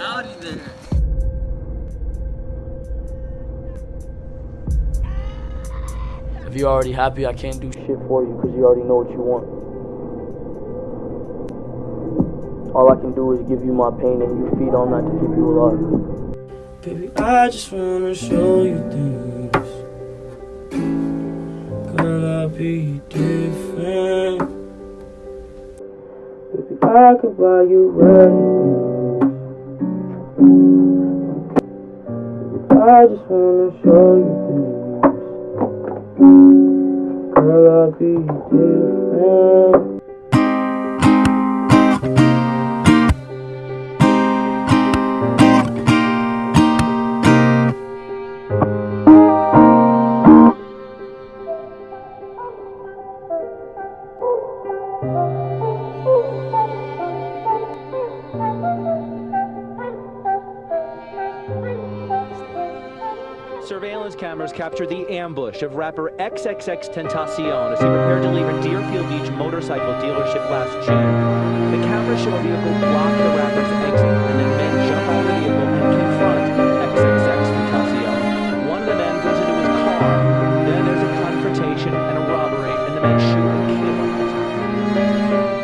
Howdy there. If you're already happy, I can't do shit for you because you already know what you want. All I can do is give you my pain and you feed on that to keep you alive. Baby, I just wanna show you things. Girl, I'll be different. Baby, I could buy you everything. I just wanna show you things. Girl, I'll be different. Surveillance cameras capture the ambush of rapper XXX Tentacion as he prepared to leave a Deerfield Beach motorcycle dealership last June. The cameras show a vehicle block the rapper's exit and then men jump out of the vehicle and confront XXX Tentacion. One of the men goes into his car. Then there's a confrontation and a robbery, and the men shoot and kill.